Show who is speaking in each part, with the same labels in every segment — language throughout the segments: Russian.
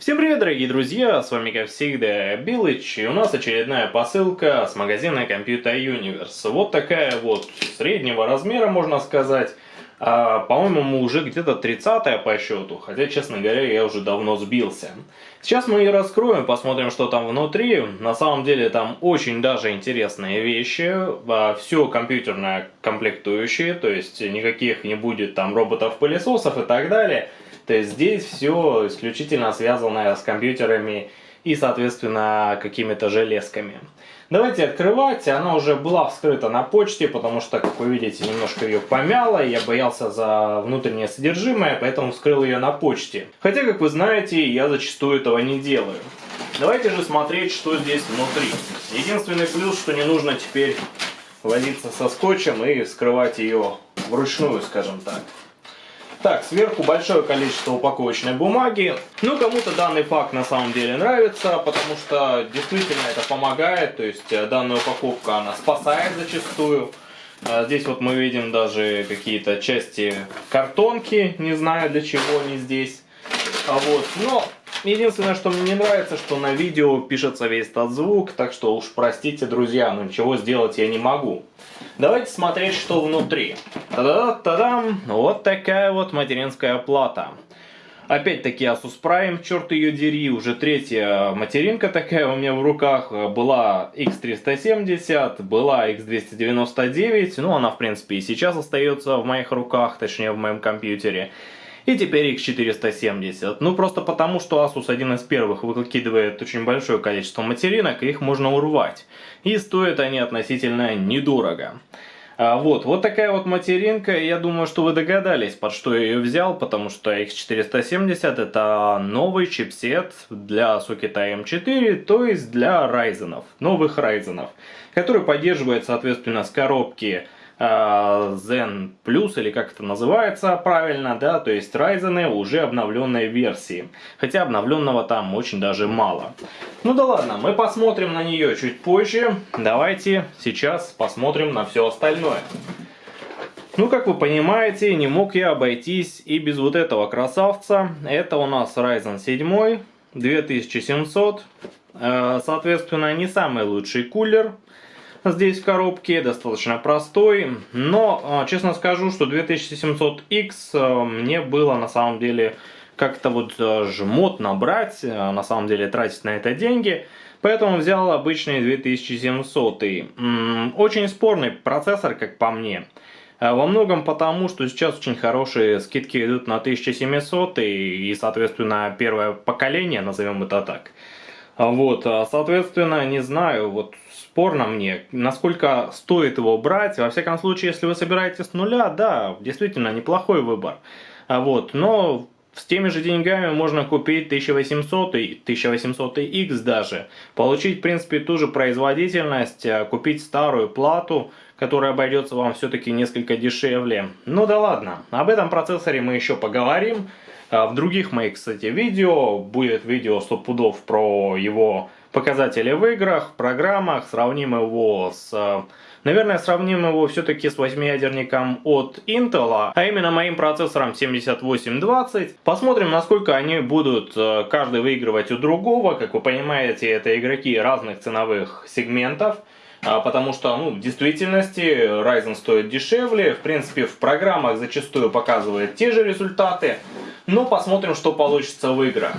Speaker 1: Всем привет, дорогие друзья, с вами как всегда Билыч, и у нас очередная посылка с магазина Computer Universe. Вот такая вот среднего размера, можно сказать. А, По-моему, уже где-то 30 по счету, хотя, честно говоря, я уже давно сбился. Сейчас мы ее раскроем, посмотрим, что там внутри. На самом деле там очень даже интересные вещи. А, Все компьютерное комплектующие, то есть никаких не будет там роботов-пылесосов и так далее. То есть здесь все исключительно связанное с компьютерами и, соответственно, какими-то железками. Давайте открывать. Она уже была вскрыта на почте, потому что, как вы видите, немножко ее помяло. Я боялся за внутреннее содержимое, поэтому вскрыл ее на почте. Хотя, как вы знаете, я зачастую этого не делаю. Давайте же смотреть, что здесь внутри. Единственный плюс, что не нужно теперь возиться со скотчем и скрывать ее вручную, скажем так. Так, сверху большое количество упаковочной бумаги. Ну, кому-то данный факт на самом деле нравится, потому что действительно это помогает. То есть э, данная упаковка, она спасает зачастую. А здесь вот мы видим даже какие-то части картонки, не знаю для чего они здесь. А вот, но единственное, что мне не нравится, что на видео пишется весь этот звук, так что уж простите, друзья, но ничего сделать я не могу. Давайте смотреть, что внутри. Та-да-та-дам! Вот такая вот материнская плата. Опять-таки Asus Prime, черт ее дери, уже третья материнка такая у меня в руках. Была X370, была X299, ну она в принципе и сейчас остается в моих руках, точнее в моем компьютере. И теперь X470. Ну просто потому, что Asus один из первых выкидывает очень большое количество материнок, и их можно урвать. И стоят они относительно недорого. А вот, вот такая вот материнка, я думаю, что вы догадались, под что я ее взял, потому что X470 это новый чипсет для сокета M4, то есть для Ryzen, новых Ryzen, который поддерживает, соответственно, с коробки Zen Plus, или как это называется правильно, да, то есть Ryzen уже обновленной версии. Хотя обновленного там очень даже мало. Ну да ладно, мы посмотрим на нее чуть позже. Давайте сейчас посмотрим на все остальное. Ну, как вы понимаете, не мог я обойтись и без вот этого красавца. Это у нас Ryzen 7 2700. Э, соответственно, не самый лучший кулер здесь в коробке, достаточно простой. Но, а, честно скажу, что 2700X а, мне было на самом деле как-то вот а, жмот набрать, на самом деле тратить на это деньги. Поэтому взял обычный 2700. Очень спорный процессор, как по мне. Во многом потому, что сейчас очень хорошие скидки идут на 1700 и, соответственно, первое поколение, назовем это так. Вот, соответственно, не знаю, вот спорно мне, насколько стоит его брать. Во всяком случае, если вы собираетесь с нуля, да, действительно неплохой выбор. А вот, но с теми же деньгами можно купить 1800 и 1800X даже. Получить, в принципе, ту же производительность, а купить старую плату, которая обойдется вам все-таки несколько дешевле. Ну да ладно, об этом процессоре мы еще поговорим. А в других моих, кстати, видео будет видео 100 пудов про его показатели в играх, программах, сравним его с... Э, наверное, сравним его все-таки с восьмиядерником от Intel, а именно моим процессором 7820. Посмотрим, насколько они будут э, каждый выигрывать у другого. Как вы понимаете, это игроки разных ценовых сегментов. А, потому что, ну, в действительности Ryzen стоит дешевле. В принципе, в программах зачастую показывает те же результаты. Но посмотрим, что получится в играх.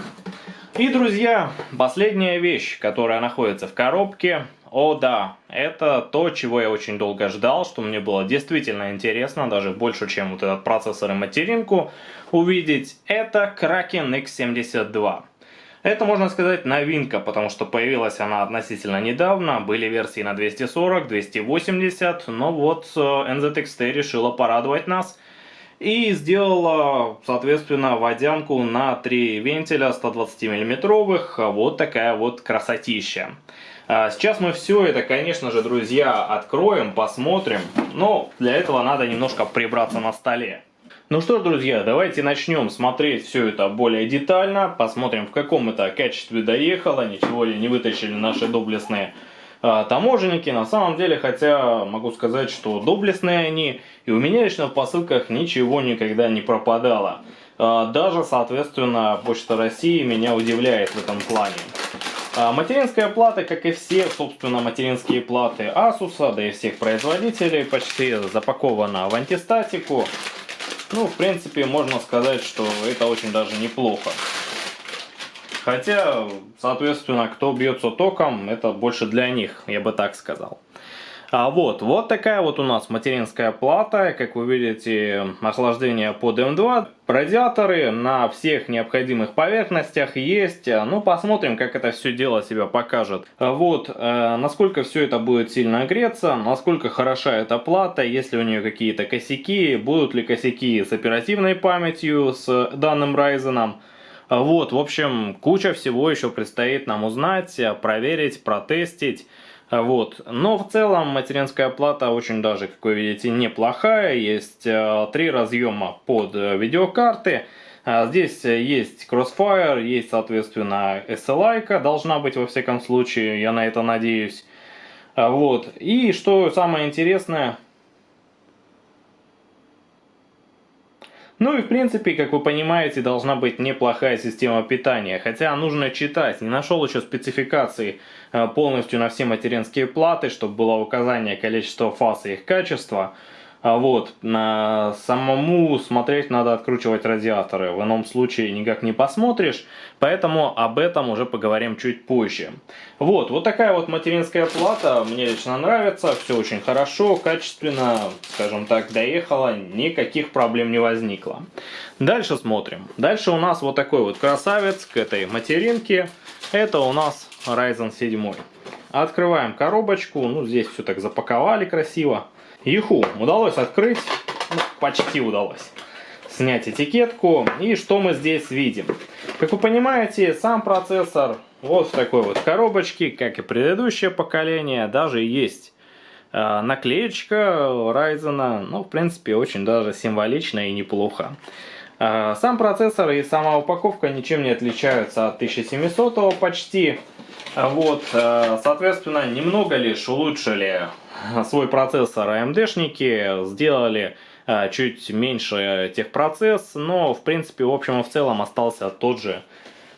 Speaker 1: И, друзья, последняя вещь, которая находится в коробке. О да, это то, чего я очень долго ждал, что мне было действительно интересно, даже больше, чем вот этот процессор и материнку увидеть. Это Kraken X72. Это, можно сказать, новинка, потому что появилась она относительно недавно. Были версии на 240, 280, но вот э, NZXT решила порадовать нас – и сделала, соответственно, водянку на 3 вентиля 120 миллиметровых. Вот такая вот красотища. А, сейчас мы все это, конечно же, друзья, откроем, посмотрим. Но для этого надо немножко прибраться на столе. Ну что ж, друзья, давайте начнем смотреть все это более детально. Посмотрим, в каком это качестве доехало. Ничего ли не вытащили наши доблестные таможенники. На самом деле, хотя могу сказать, что доблестные они, и у меня лично в посылках ничего никогда не пропадало. Даже, соответственно, Почта России меня удивляет в этом плане. Материнская плата, как и все, собственно, материнские платы Asus, да и всех производителей, почти запакована в антистатику. Ну, в принципе, можно сказать, что это очень даже неплохо. Хотя, соответственно, кто бьется током, это больше для них, я бы так сказал. А вот, вот такая вот у нас материнская плата, как вы видите, охлаждение под М2, радиаторы на всех необходимых поверхностях есть, ну посмотрим, как это все дело себя покажет. Вот, э, насколько все это будет сильно греться, насколько хороша эта плата, есть ли у нее какие-то косяки, будут ли косяки с оперативной памятью, с данным Ryzen. Вот, в общем, куча всего еще предстоит нам узнать, проверить, протестить. Вот. Но в целом материнская плата очень даже, как вы видите, неплохая. Есть э, три разъема под э, видеокарты. Здесь есть Crossfire, есть, соответственно, SLI, должна быть во всяком случае, я на это надеюсь. Вот. И что самое интересное, Ну и в принципе, как вы понимаете, должна быть неплохая система питания. Хотя нужно читать, не нашел еще спецификации э, полностью на все материнские платы, чтобы было указание количества фаз и их качества. А вот, на самому смотреть надо откручивать радиаторы, в ином случае никак не посмотришь, поэтому об этом уже поговорим чуть позже. Вот, вот такая вот материнская плата, мне лично нравится, все очень хорошо, качественно, скажем так, доехала, никаких проблем не возникло. Дальше смотрим. Дальше у нас вот такой вот красавец к этой материнке, это у нас Ryzen 7. Открываем коробочку, ну здесь все так запаковали красиво. Иху удалось открыть, ну, почти удалось снять этикетку. И что мы здесь видим? Как вы понимаете, сам процессор вот в такой вот коробочке, как и предыдущее поколение, даже есть э, наклеечка Ryzen. Ну, в принципе, очень даже символично и неплохо. Э, сам процессор и сама упаковка ничем не отличаются от 1700 почти. Вот, э, соответственно, немного лишь улучшили свой процессор AMD-шники, сделали э, чуть меньше техпроцесс, но в принципе в общем и в целом остался тот же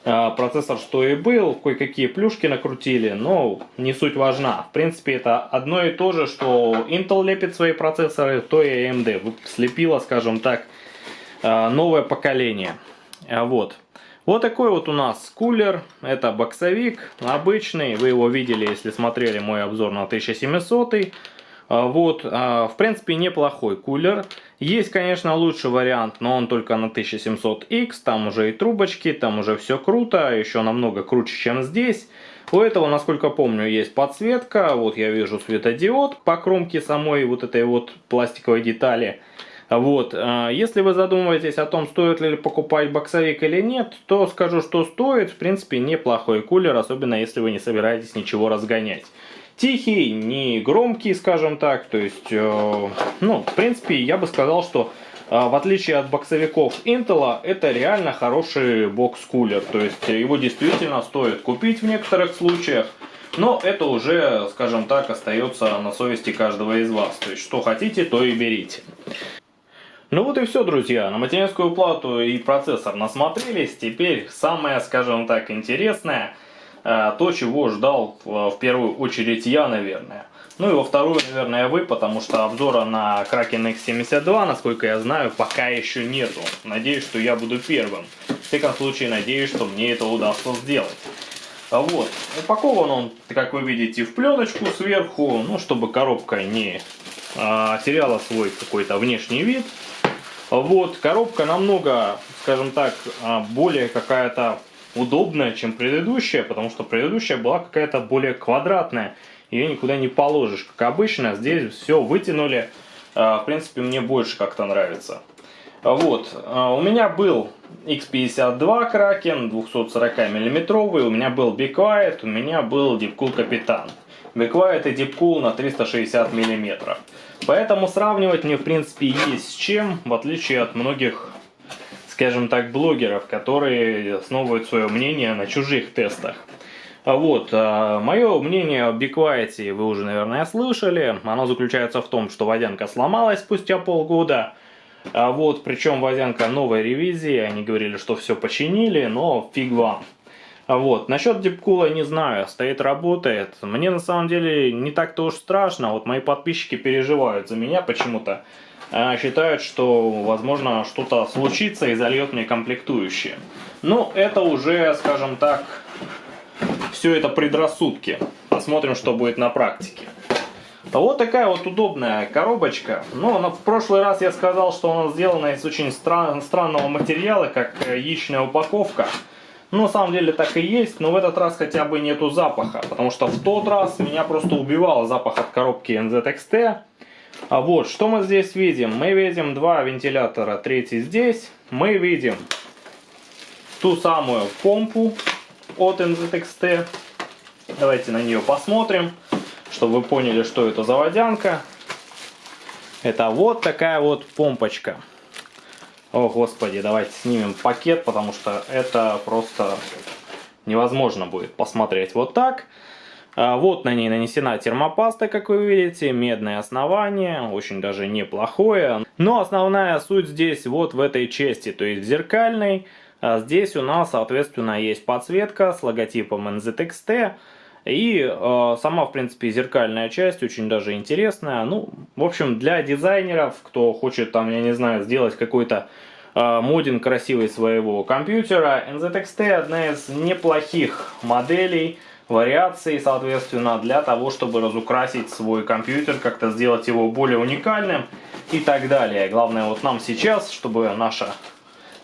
Speaker 1: э, процессор, что и был, кое-какие плюшки накрутили, но не суть важна. В принципе это одно и то же, что Intel лепит свои процессоры, то и AMD слепила, скажем так, новое поколение. Вот. Вот такой вот у нас кулер, это боксовик, обычный, вы его видели, если смотрели мой обзор на 1700. А, вот, а, в принципе, неплохой кулер. Есть, конечно, лучший вариант, но он только на 1700X, там уже и трубочки, там уже все круто, еще намного круче, чем здесь. У этого, насколько помню, есть подсветка, вот я вижу светодиод по кромке самой вот этой вот пластиковой детали. Вот, а, если вы задумываетесь о том, стоит ли покупать боксовик или нет, то скажу, что стоит, в принципе, неплохой кулер, особенно если вы не собираетесь ничего разгонять. Тихий, не громкий, скажем так, то есть, э, ну, в принципе, я бы сказал, что э, в отличие от боксовиков Intel, это реально хороший бокс-кулер, то есть его действительно стоит купить в некоторых случаях, но это уже, скажем так, остается на совести каждого из вас, то есть что хотите, то и берите. Ну вот и все, друзья. На материнскую плату и процессор насмотрелись. Теперь самое, скажем так, интересное, э, то, чего ждал в первую очередь я, наверное. Ну и во вторую, наверное, вы, потому что обзора на Kraken X72, насколько я знаю, пока еще нету. Надеюсь, что я буду первым. В всяком случае, надеюсь, что мне это удастся сделать. Вот. Упакован он, как вы видите, в пленочку сверху, ну, чтобы коробка не а, теряла свой какой-то внешний вид. Вот, коробка намного, скажем так, а, более какая-то удобная, чем предыдущая, потому что предыдущая была какая-то более квадратная. Ее никуда не положишь, как обычно. Здесь все вытянули. А, в принципе, мне больше как-то нравится. Вот, а, у меня был X52 Kraken 240 миллиметровый, у меня был Be Quiet, у меня был Deepcool Капитан. Be Quiet и Deepcool на 360 миллиметров. Поэтому сравнивать мне в принципе есть с чем, в отличие от многих, скажем так, блогеров, которые основывают свое мнение на чужих тестах. Вот, а, мое мнение о Be вы уже, наверное, слышали. Оно заключается в том, что водянка сломалась спустя полгода. А вот, причем водянка новой ревизии, они говорили, что все починили, но фиг вам. А вот, насчет дипкула не знаю, стоит, работает. Мне на самом деле не так-то уж страшно, вот мои подписчики переживают за меня почему-то. А, считают, что, возможно, что-то случится и зальет мне комплектующие. Но это уже, скажем так, все это предрассудки. Посмотрим, что будет на практике. Вот такая вот удобная коробочка. Ну, в прошлый раз я сказал, что она сделана из очень стран странного материала, как яичная упаковка. Ну, на самом деле так и есть, но в этот раз хотя бы нету запаха, потому что в тот раз меня просто убивал запах от коробки NZXT. А вот, что мы здесь видим? Мы видим два вентилятора, третий здесь. Мы видим ту самую помпу от NZXT. Давайте на нее посмотрим, чтобы вы поняли, что это за водянка. Это вот такая вот помпочка. О, господи, давайте снимем пакет, потому что это просто невозможно будет посмотреть вот так. А, вот на ней нанесена термопаста, как вы видите, медное основание, очень даже неплохое. Но основная суть здесь вот в этой части, то есть зеркальной. А здесь у нас, соответственно, есть подсветка с логотипом NZXT. И э, сама, в принципе, зеркальная часть очень даже интересная. Ну, в общем, для дизайнеров, кто хочет там, я не знаю, сделать какой-то э, модин красивый своего компьютера, NZXT одна из неплохих моделей, вариаций, соответственно, для того, чтобы разукрасить свой компьютер, как-то сделать его более уникальным и так далее. Главное вот нам сейчас, чтобы наша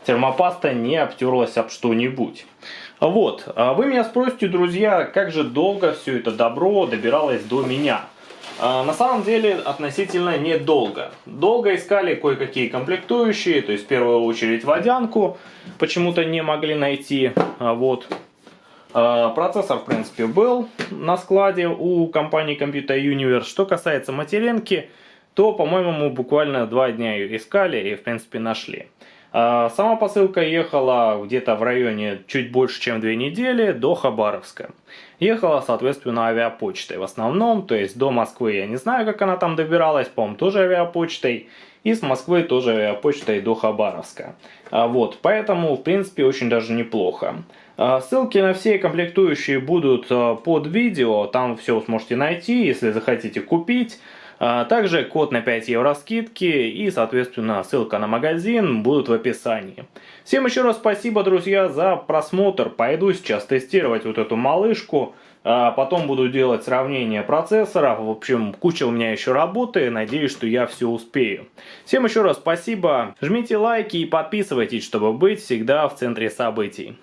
Speaker 1: термопаста не обтерлась об что-нибудь. Вот, а вы меня спросите, друзья, как же долго все это добро добиралось до меня? А, на самом деле относительно недолго. Долго искали кое-какие комплектующие, то есть в первую очередь водянку, почему-то не могли найти. А, вот. Процессор, в принципе, был на складе у компании Computer Universe. Что касается материнки, то, по-моему, мы буквально два дня ее искали и, в принципе, нашли. А, сама посылка ехала где-то в районе чуть больше, чем две недели до Хабаровска. Ехала, соответственно, авиапочтой в основном, то есть до Москвы я не знаю, как она там добиралась, по-моему, тоже авиапочтой. И с Москвы тоже авиапочтой до Хабаровска. А, вот, поэтому, в принципе, очень даже неплохо. А, ссылки на все комплектующие будут под видео, там все сможете найти, если захотите купить. А, также код на 5 евро скидки и, соответственно, ссылка на магазин будут в описании. Всем еще раз спасибо, друзья, за просмотр. Пойду сейчас тестировать вот эту малышку. А потом буду делать сравнение процессоров. В общем, куча у меня еще работы. Надеюсь, что я все успею. Всем еще раз спасибо. Жмите лайки и подписывайтесь, чтобы быть всегда в центре событий.